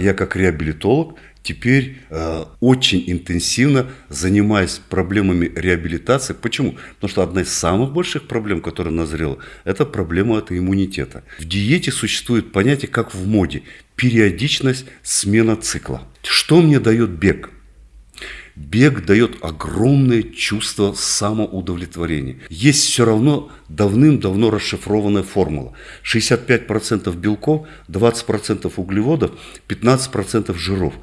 Я как реабилитолог теперь э, очень интенсивно занимаюсь проблемами реабилитации. Почему? Потому что одна из самых больших проблем, которая назрела, это проблема это иммунитета. В диете существует понятие, как в моде, периодичность смена цикла. Что мне дает бег? Бег дает огромное чувство самоудовлетворения. Есть все равно давным-давно расшифрованная формула. 65% белков, 20% углеводов, 15% жиров.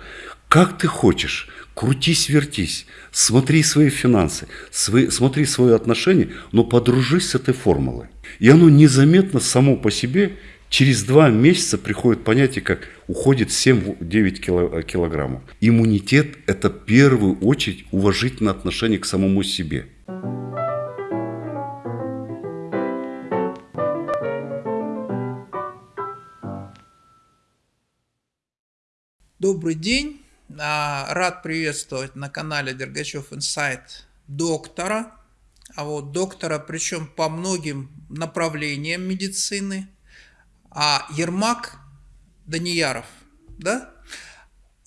Как ты хочешь, крутись, вертись, смотри свои финансы, свои, смотри свои отношения, но подружись с этой формулой. И оно незаметно само по себе Через два месяца приходит понятие, как уходит 7-9 килограммов. Иммунитет – это в первую очередь уважительное отношение к самому себе. Добрый день. А, рад приветствовать на канале Дергачев Инсайт доктора. А вот доктора, причем по многим направлениям медицины – а Ермак Данияров, да?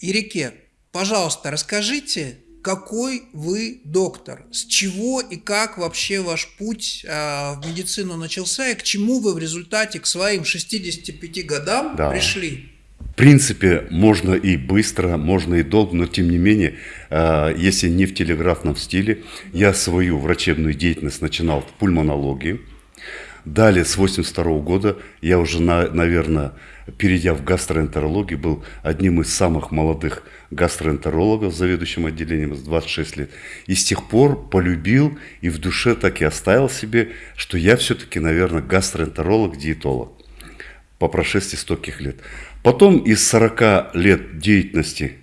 Ирике, пожалуйста, расскажите, какой вы доктор, с чего и как вообще ваш путь э, в медицину начался и к чему вы в результате к своим 65 годам да. пришли? В принципе, можно и быстро, можно и долго, но тем не менее, э, если не в телеграфном стиле, я свою врачебную деятельность начинал в пульмонологии. Далее, с 82 года, я уже, на, наверное, перейдя в гастроэнтерологию, был одним из самых молодых гастроэнтерологов, заведующим отделением с 26 лет. И с тех пор полюбил и в душе так и оставил себе, что я все-таки, наверное, гастроэнтеролог-диетолог по прошествии стольких лет. Потом из 40 лет деятельности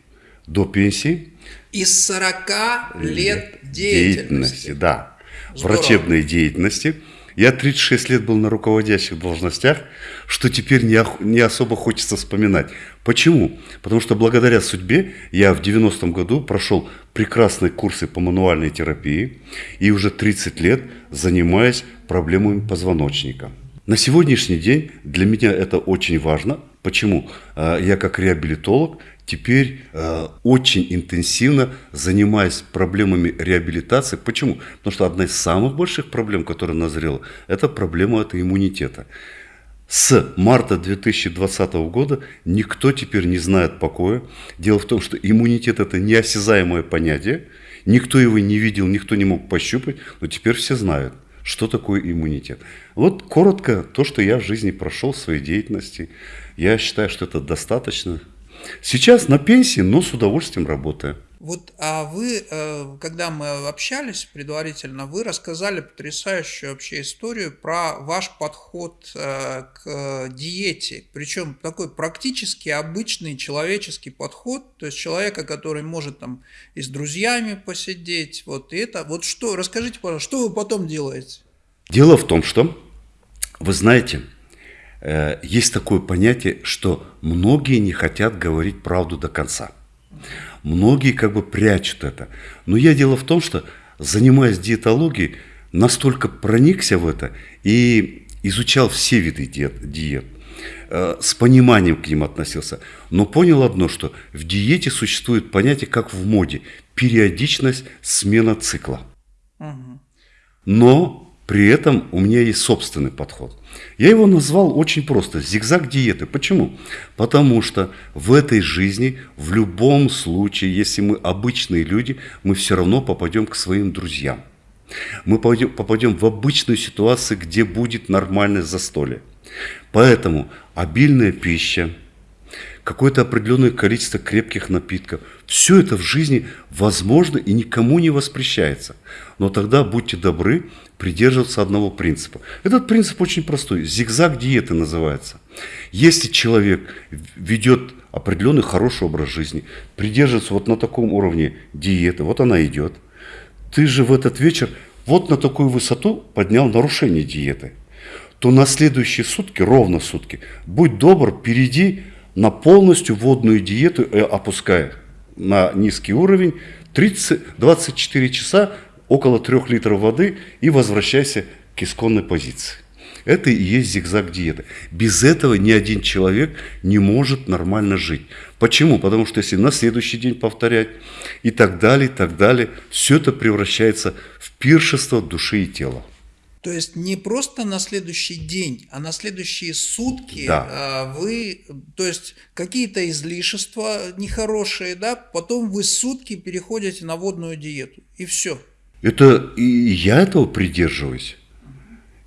до пенсии. Из 40 лет деятельности. деятельности да. Здорово. Врачебной деятельности – я 36 лет был на руководящих должностях, что теперь не, не особо хочется вспоминать. Почему? Потому что благодаря судьбе я в 90-м году прошел прекрасные курсы по мануальной терапии и уже 30 лет занимаюсь проблемами позвоночника. На сегодняшний день для меня это очень важно. Почему? А, я как реабилитолог теперь э, очень интенсивно занимаюсь проблемами реабилитации. Почему? Потому что одна из самых больших проблем, которая назрела, это проблема это иммунитета. С марта 2020 года никто теперь не знает покоя. Дело в том, что иммунитет это неосязаемое понятие. Никто его не видел, никто не мог пощупать, но теперь все знают, что такое иммунитет. Вот коротко то, что я в жизни прошел в своей деятельности. Я считаю, что это достаточно Сейчас на пенсии, но с удовольствием работаю. Вот, а вы, э, когда мы общались предварительно, вы рассказали потрясающую вообще историю про ваш подход э, к диете. Причем такой практически обычный человеческий подход, то есть человека, который может там и с друзьями посидеть, вот и это. Вот что, расскажите, пожалуйста, что вы потом делаете? Дело в том, что, вы знаете, Э, есть такое понятие, что многие не хотят говорить правду до конца. Многие как бы прячут это. Но я дело в том, что занимаясь диетологией, настолько проникся в это и изучал все виды диет, диет э, с пониманием к ним относился. Но понял одно, что в диете существует понятие, как в моде, периодичность смена цикла. Но при этом у меня есть собственный подход. Я его назвал очень просто – зигзаг диеты. Почему? Потому что в этой жизни, в любом случае, если мы обычные люди, мы все равно попадем к своим друзьям. Мы попадем, в обычную ситуацию, где будет нормальное застолье. Поэтому обильная пища, какое-то определенное количество крепких напитков. Все это в жизни возможно и никому не воспрещается. Но тогда будьте добры придерживаться одного принципа. Этот принцип очень простой. Зигзаг диеты называется. Если человек ведет определенный хороший образ жизни, придерживается вот на таком уровне диеты, вот она идет, ты же в этот вечер вот на такую высоту поднял нарушение диеты, то на следующие сутки, ровно сутки, будь добр, перейди на полностью водную диету, э, опуская на низкий уровень, 30, 24 часа около 3 литров воды и возвращайся к исконной позиции. Это и есть зигзаг диеты. Без этого ни один человек не может нормально жить. Почему? Потому что если на следующий день повторять и так далее, и так далее, все это превращается в пиршество души и тела. То есть не просто на следующий день, а на следующие сутки Да. а, вы, то есть какие-то излишества нехорошие, да, потом вы сутки переходите на водную диету, и все. Это и я этого придерживаюсь.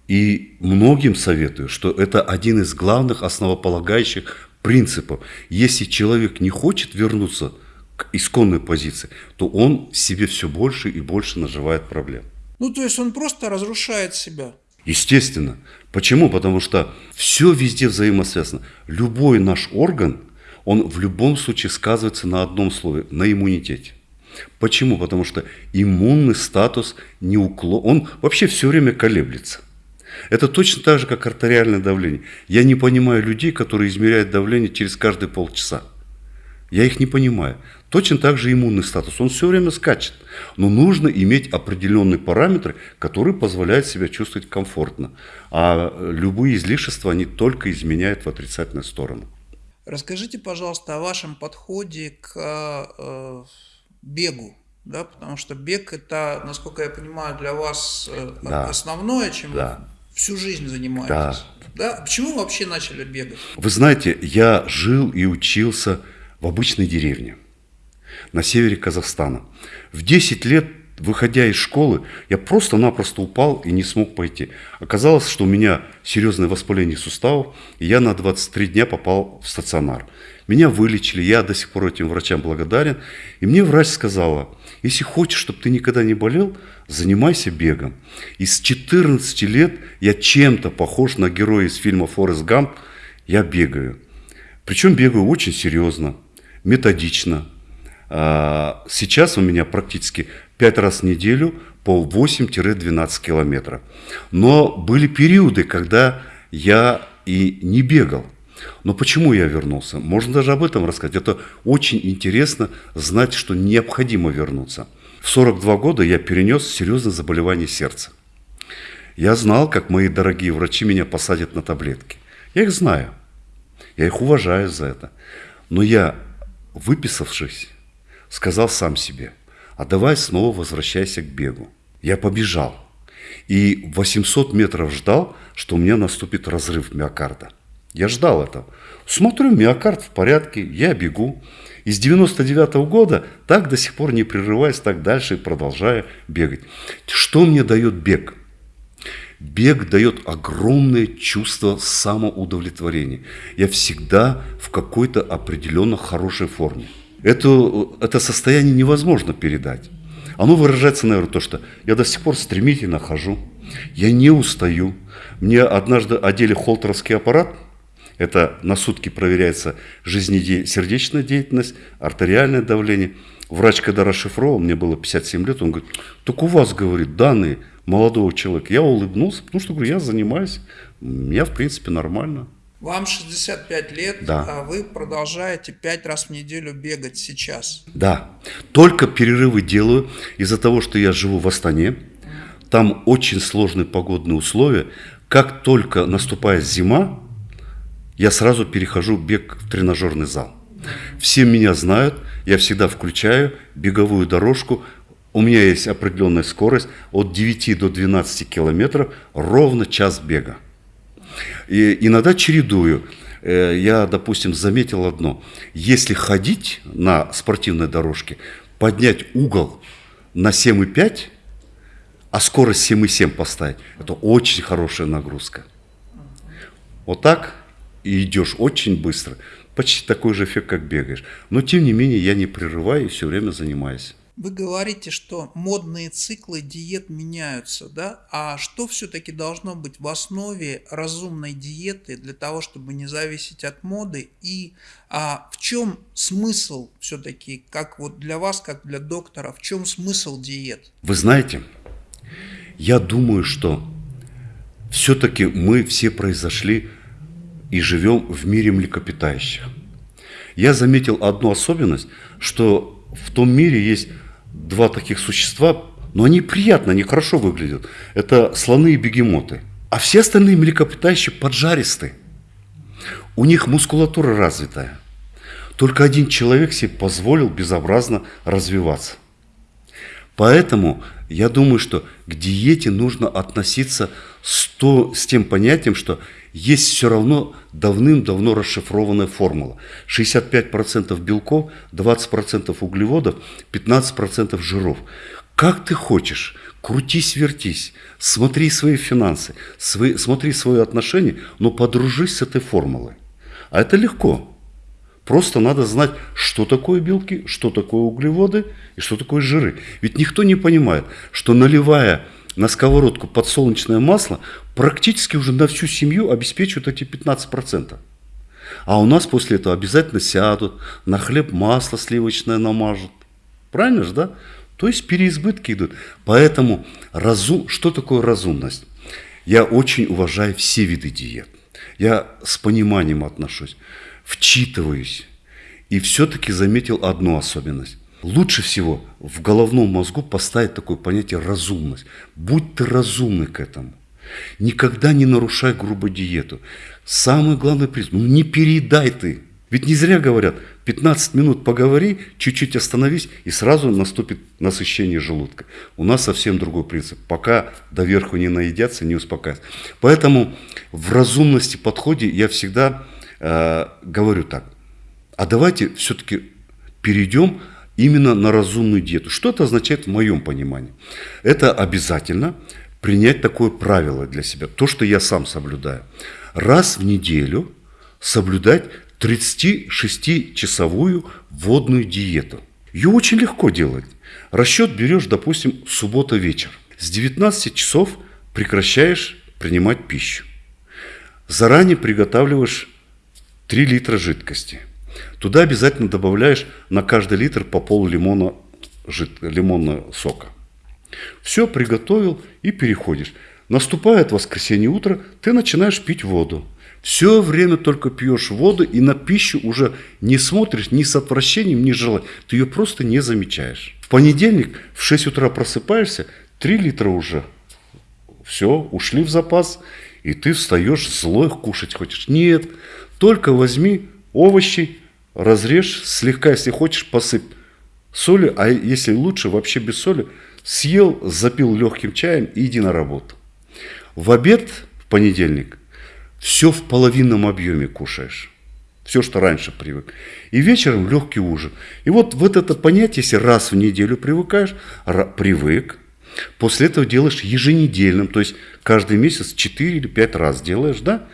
И многим советую, что это один из главных основополагающих принципов. Если человек не хочет вернуться к исконной позиции, то он себе все больше и больше наживает проблем. Ну, то есть он просто разрушает себя. Естественно. Почему? Потому что все везде взаимосвязано. Любой наш орган, он в любом случае сказывается на одном слове – на иммунитете. Почему? Потому что иммунный статус не уклон, он вообще все время колеблется. Это точно так же, как артериальное давление. Я не понимаю людей, которые измеряют давление через каждые полчаса. Я их не понимаю. Точно так же иммунный статус. Он все время скачет. Но нужно иметь определенные параметры, которые позволяют себя чувствовать комфортно. А любые излишества, они только изменяют в отрицательную сторону. Расскажите, пожалуйста, о вашем подходе к э, бегу. Да, потому что бег это, насколько я понимаю, для вас э, Да. основное, чем Да. вы всю жизнь занимаетесь. Да. Почему вы вообще начали бегать? Вы знаете, я жил и учился в обычной деревне на севере Казахстана. В 10 лет, выходя из школы, я просто-напросто упал и не смог пойти. Оказалось, что у меня серьезное воспаление суставов, и я на 23 дня попал в стационар. Меня вылечили, я до сих пор этим врачам благодарен. И мне врач сказала, если хочешь, чтобы ты никогда не болел, занимайся бегом. И с 14 лет я чем-то похож на героя из фильма «Форест Гамп», я бегаю. Причем бегаю очень серьезно, методично. А, Сейчас у меня практически 5 раз в неделю по 8-12 километров. Но были периоды, когда я и не бегал. Но почему я вернулся? Можно даже об этом рассказать. Это очень интересно знать, что необходимо вернуться. В 42 года я перенес серьезное заболевание сердца. Я знал, как мои дорогие врачи меня посадят на таблетки. Я их знаю. Я их уважаю за это. Но я, выписавшись, сказал сам себе, а давай снова возвращайся к бегу. Я побежал. И 800 метров ждал, что у меня наступит разрыв миокарда. Я ждал этого. Смотрю, миокард в порядке, я бегу. И с 99 года так до сих пор не прерываясь, так дальше и продолжаю бегать. Что мне дает бег? Бег дает огромное чувство самоудовлетворения. Я всегда в какой-то определенно хорошей форме. Это, это состояние невозможно передать. Оно выражается, наверное, то, что я до сих пор стремительно хожу, я не устаю. Мне однажды одели холтеровский аппарат, это на сутки проверяется жизнеде... сердечная деятельность, артериальное давление. Врач, когда расшифровал, мне было 57 лет, он говорит, так у вас, говорит, данные молодого человека. Я улыбнулся, потому что, говорю, я занимаюсь, я, в принципе, нормально. Вам 65 лет, Да. а вы продолжаете 5 раз в неделю бегать сейчас. Да, только перерывы делаю из-за того, что я живу в Астане. Там очень сложные погодные условия. Как только наступает зима, я сразу перехожу бег в тренажерный зал. Все меня знают, я всегда включаю беговую дорожку. У меня есть определенная скорость от 9 до 12 километров, ровно час бега. И иногда чередую. Э, Я, допустим, заметил одно. Если ходить на спортивной дорожке, поднять угол на 7,5, а скорость 7,7 поставить, это очень хорошая нагрузка. Вот так и идешь очень быстро. Почти такой же эффект, как бегаешь. Но, тем не менее, я не прерываю и все время занимаюсь. Вы говорите, что модные циклы диет меняются, да? А что все-таки должно быть в основе разумной диеты для того, чтобы не зависеть от моды? И а, в чем смысл все-таки, как вот для вас, как для доктора, в чем смысл диет? Вы знаете, я думаю, что все-таки мы все произошли и живем в мире млекопитающих. Я заметил одну особенность, что в том мире есть два таких существа, но они приятно, они хорошо выглядят. Это слоны и бегемоты. А все остальные млекопитающие поджаристые. У них мускулатура развитая. Только один человек себе позволил безобразно развиваться. Поэтому я думаю, что к диете нужно относиться с, то, с тем понятием, что есть все равно давным-давно расшифрованная формула. 65% белков, 20% углеводов, 15% жиров. Как ты хочешь, крутись, вертись, смотри свои финансы, свои, смотри свои отношения, но подружись с этой формулой. А это легко. Просто надо знать, что такое белки, что такое углеводы и что такое жиры. Ведь никто не понимает, что наливая на сковородку подсолнечное масло, практически уже на всю семью обеспечивают эти 15%. А у нас после этого обязательно сядут, на хлеб масло сливочное намажут. Правильно же, да? То есть переизбытки идут. Поэтому разум, что такое разумность? Я очень уважаю все виды диет. Я с пониманием отношусь вчитываюсь и все-таки заметил одну особенность. Лучше всего в головном мозгу поставить такое понятие разумность. Будь ты разумный к этому. Никогда не нарушай грубо диету. Самый главный признак, ну не передай ты. Ведь не зря говорят, 15 минут поговори, чуть-чуть остановись, и сразу наступит насыщение желудка. У нас совсем другой принцип. Пока доверху не наедятся, не успокаиваются. Поэтому в разумности подходе я всегда Э, говорю так, а давайте все-таки перейдем именно на разумную диету. Что это означает в моем понимании? Это обязательно принять такое правило для себя, то, что я сам соблюдаю. Раз в неделю соблюдать 36-часовую водную диету. Ее очень легко делать. Расчет берешь, допустим, суббота вечер. С 19 часов прекращаешь принимать пищу. Заранее приготавливаешь 3 литра жидкости. Туда обязательно добавляешь на каждый литр по пол лимона жид... лимонного сока. Все приготовил и переходишь. Наступает воскресенье утро, ты начинаешь пить воду. Все время только пьешь воду и на пищу уже не смотришь ни с отвращением, ни желанием. Ты ее просто не замечаешь. В понедельник в 6 утра просыпаешься, 3 литра уже. Все, ушли в запас, и ты встаешь злой, кушать хочешь. Нет, только возьми овощи, разрежь, слегка, если хочешь, посыпь соли, а если лучше, вообще без соли, съел, запил легким чаем и иди на работу. В обед, в понедельник, все в половинном объеме кушаешь. Все, что раньше привык. И вечером легкий ужин. И вот, вот это понятие, если раз в неделю привыкаешь, привык, после этого делаешь еженедельным, то есть каждый месяц 4 или 5 раз делаешь, да,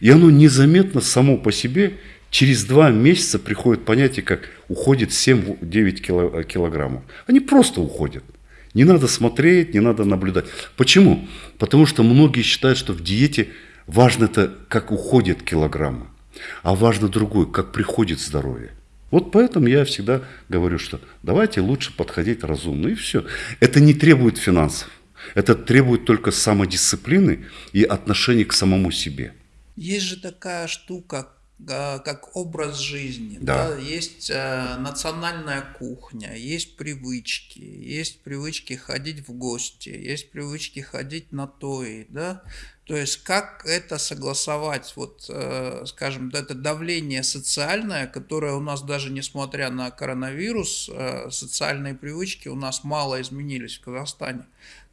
и оно незаметно само по себе через два месяца приходит понятие, как уходит 7-9 э, килограммов. Они просто уходят. Не надо смотреть, не надо наблюдать. Почему? Потому что многие считают, что в диете важно это, как уходят килограммы, а важно другое, как приходит здоровье. Вот поэтому я всегда говорю, что давайте лучше подходить разумно, и все. Это не требует финансов, это требует только самодисциплины и отношения к самому себе. Есть же такая штука, как образ жизни. Да. Да? Есть э, национальная кухня, есть привычки, есть привычки ходить в гости, есть привычки ходить на тои. Да? То есть как это согласовать, вот, э, скажем, это давление социальное, которое у нас даже несмотря на коронавирус, э, социальные привычки у нас мало изменились в Казахстане.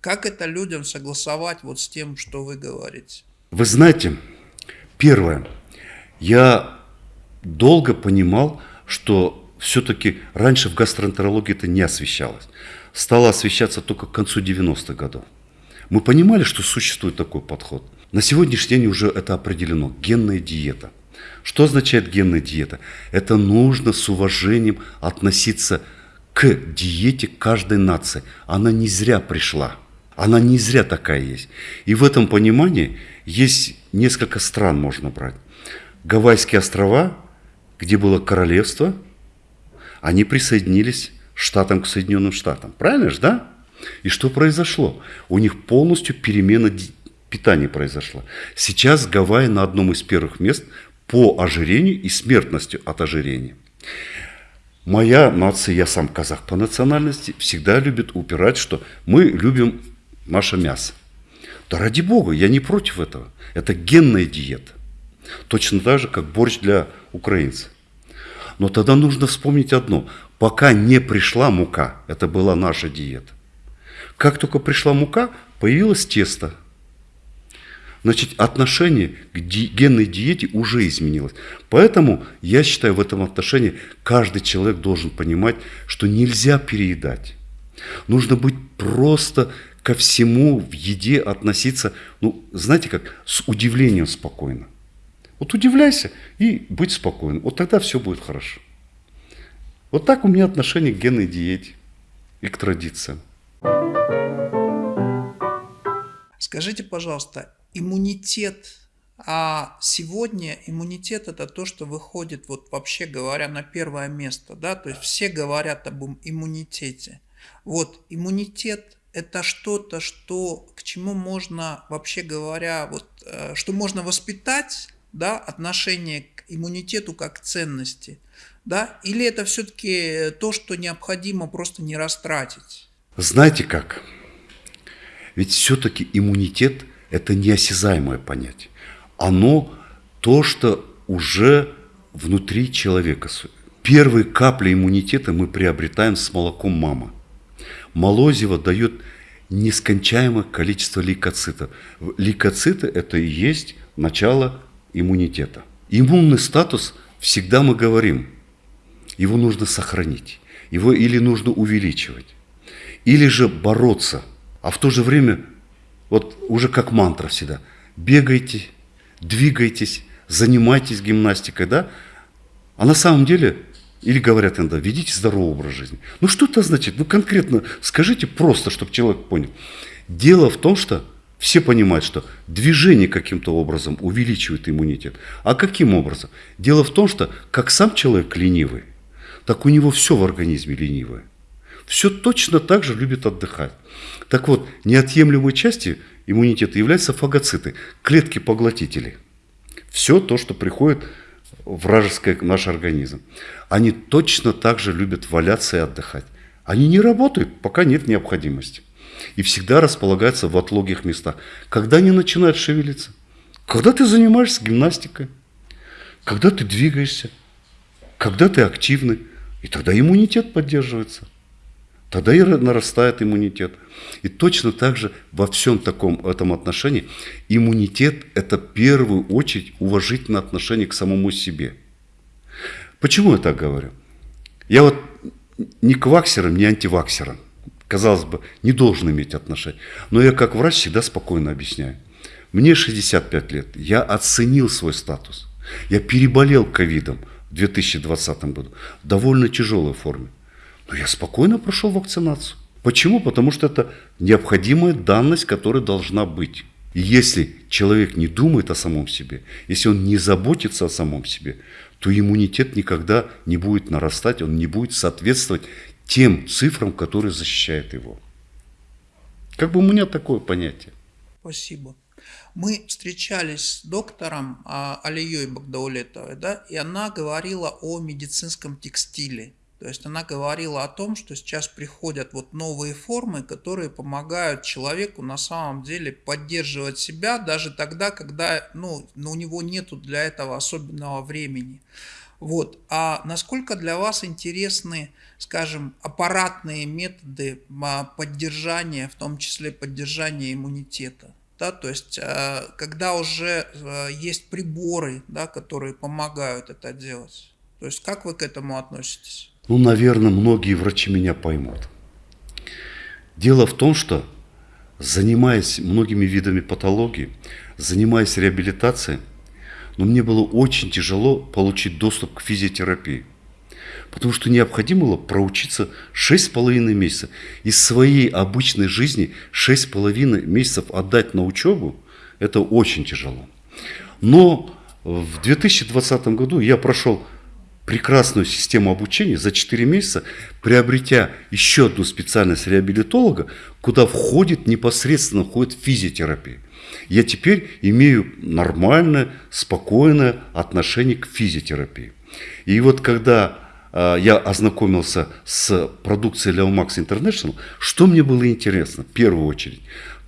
Как это людям согласовать вот с тем, что вы говорите? Вы знаете, Первое. Я долго понимал, что все-таки раньше в гастроэнтерологии это не освещалось. Стало освещаться только к концу 90-х годов. Мы понимали, что существует такой подход. На сегодняшний день уже это определено. Генная диета. Что означает генная диета? Это нужно с уважением относиться к диете каждой нации. Она не зря пришла. Она не зря такая есть. И в этом понимании есть несколько стран можно брать. Гавайские острова, где было королевство, они присоединились штатам к Соединенным Штатам. Правильно же, да? И что произошло? У них полностью перемена питания произошла. Сейчас Гавайи на одном из первых мест по ожирению и смертностью от ожирения. Моя нация, я сам казах по национальности, всегда любит упирать, что мы любим наше мясо. Да ради бога, я не против этого. Это генная диета. Точно так же, как борщ для украинцев. Но тогда нужно вспомнить одно. Пока не пришла мука, это была наша диета. Как только пришла мука, появилось тесто. Значит, отношение к ди- генной диете уже изменилось. Поэтому я считаю, в этом отношении каждый человек должен понимать, что нельзя переедать. Нужно быть просто ко всему в еде относиться, ну, знаете как, с удивлением спокойно. Вот удивляйся и будь спокойным. Вот тогда все будет хорошо. Вот так у меня отношение к генной диете и к традициям. Скажите, пожалуйста, иммунитет, а сегодня иммунитет это то, что выходит, вот вообще говоря, на первое место, да, то есть все говорят об им- иммунитете. Вот иммунитет это что-то, что к чему можно, вообще говоря, вот, э, что можно воспитать, да, отношение к иммунитету как к ценности, да, или это все-таки то, что необходимо просто не растратить? Знаете как? Ведь все-таки иммунитет – это неосязаемое понятие. Оно то, что уже внутри человека. Первые капли иммунитета мы приобретаем с молоком мамы. Молозиво дает нескончаемое количество лейкоцитов. Лейкоциты – это и есть начало иммунитета. Иммунный статус всегда мы говорим, его нужно сохранить, его или нужно увеличивать, или же бороться, а в то же время, вот уже как мантра всегда, бегайте, двигайтесь, занимайтесь гимнастикой, да, а на самом деле, или говорят иногда, ведите здоровый образ жизни. Ну что это значит? Ну конкретно скажите просто, чтобы человек понял. Дело в том, что все понимают, что движение каким-то образом увеличивает иммунитет. А каким образом? Дело в том, что как сам человек ленивый, так у него все в организме ленивое. Все точно так же любит отдыхать. Так вот, неотъемлемой частью иммунитета являются фагоциты, клетки-поглотители. Все то, что приходит в вражеский наш организм. Они точно так же любят валяться и отдыхать. Они не работают, пока нет необходимости. И всегда располагаются в отлогих местах. Когда они начинают шевелиться? Когда ты занимаешься гимнастикой, когда ты двигаешься, когда ты активный, и тогда иммунитет поддерживается. Тогда и нарастает иммунитет. И точно так же во всем таком этом отношении иммунитет – это в первую очередь уважительное отношение к самому себе. Почему я так говорю? Я вот ни к ваксерам, ни антиваксерам, казалось бы, не должен иметь отношения. Но я как врач всегда спокойно объясняю. Мне 65 лет, я оценил свой статус. Я переболел ковидом в 2020 году в довольно тяжелой форме. Но я спокойно прошел вакцинацию. Почему? Потому что это необходимая данность, которая должна быть. И если человек не думает о самом себе, если он не заботится о самом себе, то иммунитет никогда не будет нарастать, он не будет соответствовать тем цифрам, которые защищают его. Как бы у меня такое понятие. Спасибо. Мы встречались с доктором а, Алией Багдаулетовой, да, и она говорила о медицинском текстиле. То есть она говорила о том, что сейчас приходят вот новые формы, которые помогают человеку на самом деле поддерживать себя даже тогда, когда ну, у него нету для этого особенного времени. Вот. А насколько для вас интересны, скажем, аппаратные методы поддержания, в том числе поддержания иммунитета? Да, то есть, когда уже есть приборы, да, которые помогают это делать. То есть, как вы к этому относитесь? Ну, наверное, многие врачи меня поймут. Дело в том, что занимаясь многими видами патологии, занимаясь реабилитацией, но мне было очень тяжело получить доступ к физиотерапии. Потому что необходимо было проучиться 6,5 месяцев. Из своей обычной жизни 6,5 месяцев отдать на учебу, это очень тяжело. Но в 2020 году я прошел прекрасную систему обучения за 4 месяца, приобретя еще одну специальность реабилитолога, куда входит непосредственно входит физиотерапия. Я теперь имею нормальное, спокойное отношение к физиотерапии. И вот когда э, я ознакомился с продукцией Leomax International, что мне было интересно в первую очередь?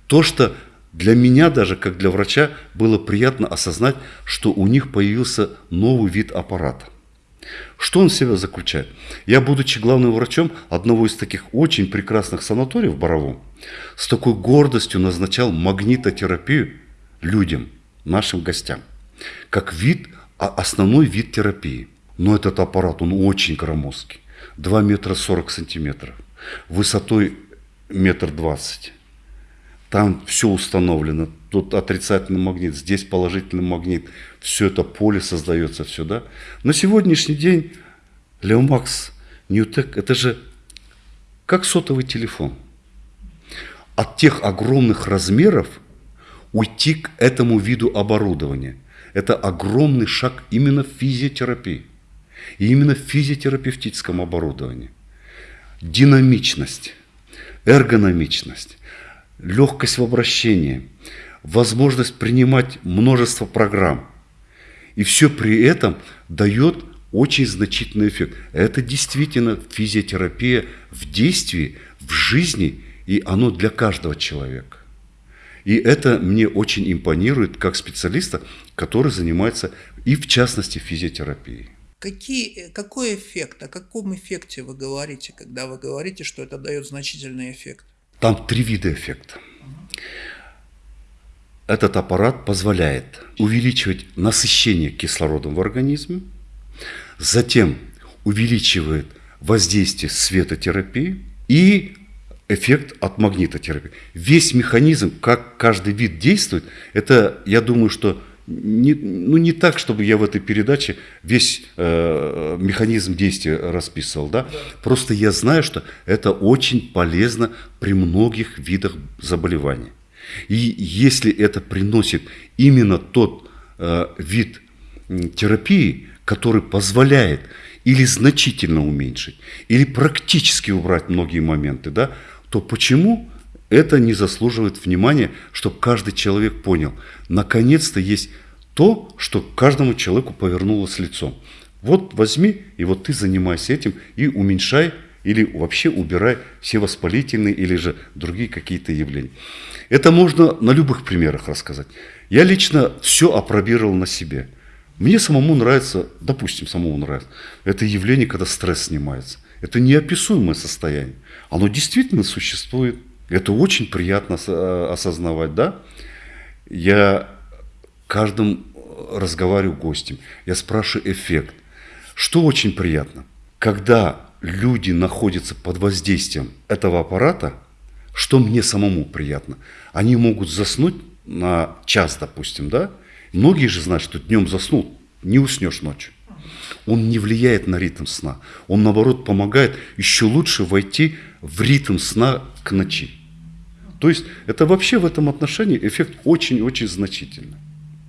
То, что для меня даже, как для врача, было приятно осознать, что у них появился новый вид аппарата. Что он в себя заключает? Я, будучи главным врачом одного из таких очень прекрасных санаториев в Боровом, с такой гордостью назначал магнитотерапию людям, нашим гостям, как вид, а основной вид терапии. Но этот аппарат, он очень громоздкий. 2 метра 40 сантиметров, высотой метр двадцать. Там все установлено. Тут отрицательный магнит, здесь положительный магнит. Все это поле создается, все, да. На сегодняшний день Леомакс, Ньютек, это же как сотовый телефон. От тех огромных размеров уйти к этому виду оборудования. Это огромный шаг именно в физиотерапии. И именно в физиотерапевтическом оборудовании. Динамичность, эргономичность, легкость в обращении, возможность принимать множество программ. И все при этом дает очень значительный эффект. Это действительно физиотерапия в действии, в жизни, и оно для каждого человека. И это мне очень импонирует как специалиста, который занимается и в частности физиотерапией. Какие, какой эффект, о каком эффекте вы говорите, когда вы говорите, что это дает значительный эффект? Там три вида эффекта. Этот аппарат позволяет увеличивать насыщение кислородом в организме, затем увеличивает воздействие светотерапии и эффект от магнитотерапии. Весь механизм, как каждый вид действует, это, я думаю, что не, ну, не так, чтобы я в этой передаче весь э, механизм действия расписывал, да? да? Просто я знаю, что это очень полезно при многих видах заболеваний. И если это приносит именно тот э, вид терапии, который позволяет или значительно уменьшить, или практически убрать многие моменты, да, то почему это не заслуживает внимания, чтобы каждый человек понял, наконец-то есть то, что каждому человеку повернулось лицом. Вот возьми, и вот ты занимайся этим, и уменьшай или вообще убирай все воспалительные или же другие какие-то явления. Это можно на любых примерах рассказать. Я лично все опробировал на себе. Мне самому нравится, допустим, самому нравится, это явление, когда стресс снимается. Это неописуемое состояние. Оно действительно существует. Это очень приятно э, осознавать, да? Я каждым разговариваю гостем, я спрашиваю эффект. Что очень приятно, когда люди находятся под воздействием этого аппарата, что мне самому приятно, они могут заснуть на час, допустим, да? Многие же знают, что днем заснул, не уснешь ночью. Он не влияет на ритм сна. Он, наоборот, помогает еще лучше войти в ритм сна к ночи. То есть это вообще в этом отношении эффект очень-очень значительный.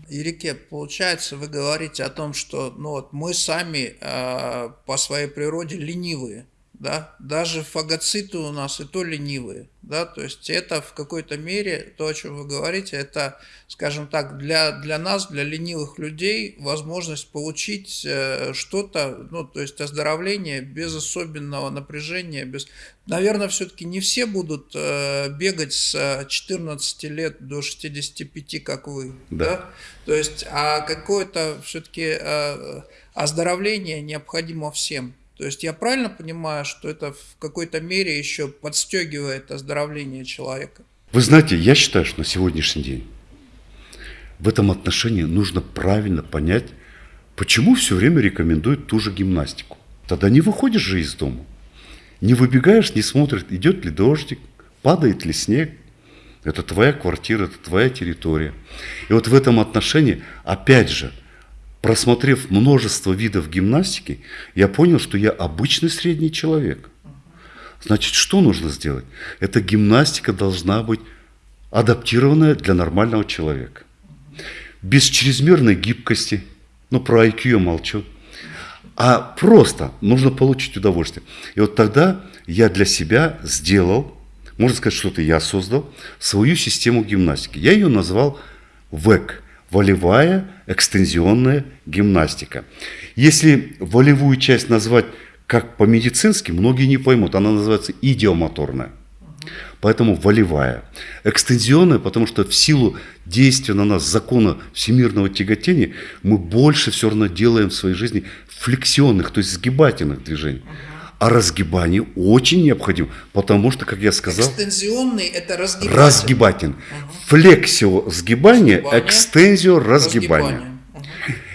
Ирике, получается, вы говорите о том, что ну, вот мы сами э, по своей природе ленивые да, даже фагоциты у нас и то ленивые, да, то есть это в какой-то мере, то, о чем вы говорите, это, скажем так, для, для нас, для ленивых людей, возможность получить э, что-то, ну, то есть оздоровление без особенного напряжения, без... Наверное, все-таки не все будут э, бегать с 14 лет до 65, как вы, да, да? то есть, а какое-то все-таки э, оздоровление необходимо всем. То есть я правильно понимаю, что это в какой-то мере еще подстегивает оздоровление человека? Вы знаете, я считаю, что на сегодняшний день в этом отношении нужно правильно понять, почему все время рекомендуют ту же гимнастику. Тогда не выходишь же из дома. Не выбегаешь, не смотришь, идет ли дождик, падает ли снег. Это твоя квартира, это твоя территория. И вот в этом отношении, опять же, просмотрев множество видов гимнастики, я понял, что я обычный средний человек. Значит, что нужно сделать? Эта гимнастика должна быть адаптированная для нормального человека. Без чрезмерной гибкости, ну про IQ я молчу, а просто нужно получить удовольствие. И вот тогда я для себя сделал, можно сказать, что-то я создал, свою систему гимнастики. Я ее назвал ВЭК – волевая экстензионная гимнастика. Если волевую часть назвать как по-медицински, многие не поймут, она называется идиомоторная. Поэтому волевая. Экстензионная, потому что в силу действия на нас закона всемирного тяготения мы больше все равно делаем в своей жизни флексионных, то есть сгибательных движений. А разгибание очень необходимо, потому что, как я сказал... Экстензионный – это разгибатель. Разгибательный. Угу. Флексио сгибание, экстензио разгибание. разгибание. Угу.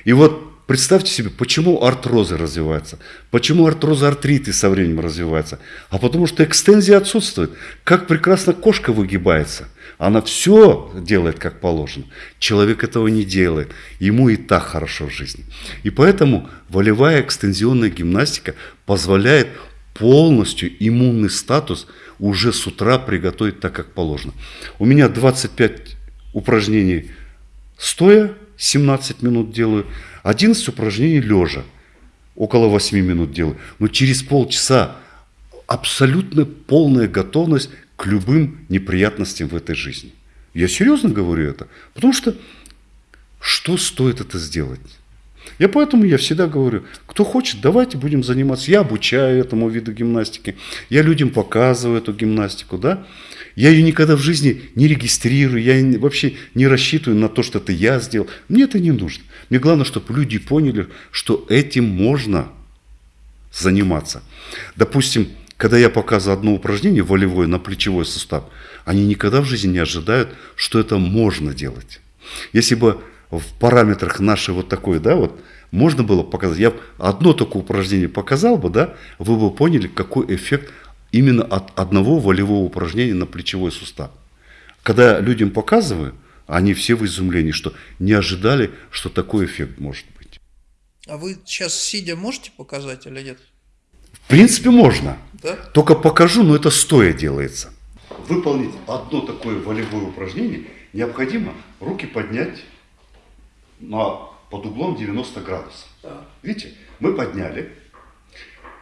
И вот Представьте себе, почему артрозы развиваются, почему артрозы артриты со временем развиваются. А потому что экстензия отсутствует. Как прекрасно кошка выгибается. Она все делает как положено. Человек этого не делает. Ему и так хорошо в жизни. И поэтому волевая экстензионная гимнастика позволяет полностью иммунный статус уже с утра приготовить так, как положено. У меня 25 упражнений стоя, 17 минут делаю. 11 упражнений лежа, около 8 минут делаю. Но через полчаса абсолютно полная готовность к любым неприятностям в этой жизни. Я серьезно говорю это, потому что что стоит это сделать? Я поэтому я всегда говорю, кто хочет, давайте будем заниматься. Я обучаю этому виду гимнастики, я людям показываю эту гимнастику, да. Я ее никогда в жизни не регистрирую, я вообще не рассчитываю на то, что это я сделал. Мне это не нужно. Мне главное, чтобы люди поняли, что этим можно заниматься. Допустим, когда я показываю одно упражнение волевое на плечевой сустав, они никогда в жизни не ожидают, что это можно делать. Если бы в параметрах нашей вот такой, да, вот, можно было показать, я одно такое упражнение показал бы, да, вы бы поняли, какой эффект именно от одного волевого упражнения на плечевой сустав. Когда людям показываю, они все в изумлении, что не ожидали, что такой эффект может быть. А вы сейчас сидя можете показать или нет? В принципе, можно. Да? Только покажу, но это стоя делается. Выполнить одно такое волевое упражнение необходимо руки поднять на, под углом 90 градусов. Да. Видите, мы подняли.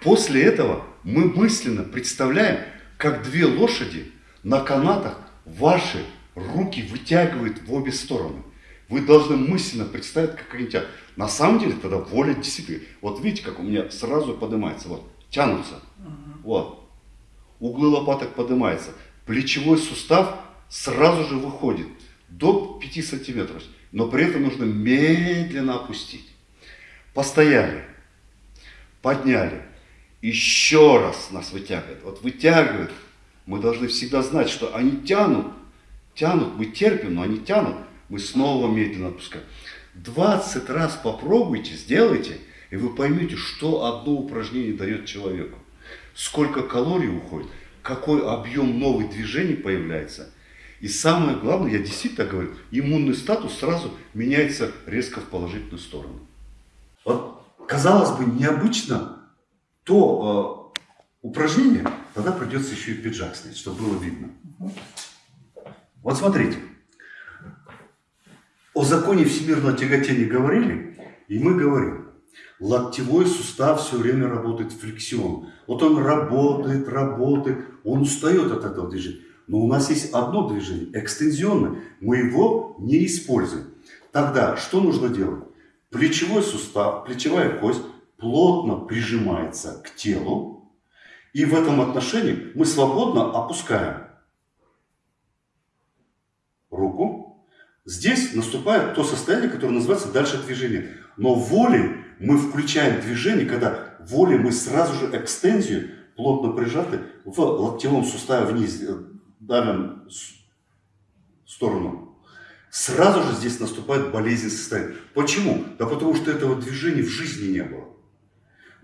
После этого мы мысленно представляем, как две лошади на канатах ваши руки вытягивают в обе стороны. Вы должны мысленно представить, как они тянут. На самом деле тогда воля действительно. Вот видите, как у меня сразу поднимается. Вот, тянутся. Угу. Вот. Углы лопаток поднимаются. Плечевой сустав сразу же выходит до 5 сантиметров. Но при этом нужно медленно опустить. Постояли. Подняли еще раз нас вытягивает. Вот вытягивает. Мы должны всегда знать, что они тянут, тянут, мы терпим, но они тянут. Мы снова медленно отпускаем. 20 раз попробуйте, сделайте, и вы поймете, что одно упражнение дает человеку. Сколько калорий уходит, какой объем новых движений появляется. И самое главное, я действительно говорю, иммунный статус сразу меняется резко в положительную сторону. Вот, казалось бы, необычно то э, упражнение, тогда придется еще и пиджак снять, чтобы было видно. Вот смотрите. О законе всемирного тяготения говорили, и мы говорим. Локтевой сустав все время работает флексион. Вот он работает, работает, он устает от этого движения. Но у нас есть одно движение, экстензионное. Мы его не используем. Тогда что нужно делать? Плечевой сустав, плечевая кость плотно прижимается к телу, и в этом отношении мы свободно опускаем руку. Здесь наступает то состояние, которое называется дальше движение. Но волей мы включаем движение, когда волей мы сразу же экстензию, плотно прижаты, в локтевом суставе вниз э, давим сторону. Сразу же здесь наступает болезненное состояние. Почему? Да потому что этого движения в жизни не было.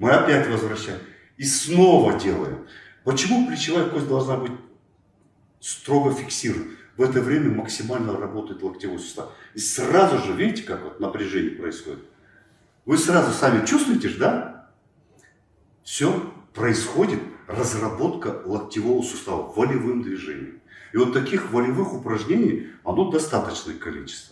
Мы опять возвращаем. И снова делаем. Почему плечевая кость должна быть строго фиксирована? В это время максимально работает локтевой сустав. И сразу же, видите, как вот напряжение происходит? Вы сразу сами чувствуете, да? Все происходит разработка локтевого сустава волевым движением. И вот таких волевых упражнений, оно достаточное количество.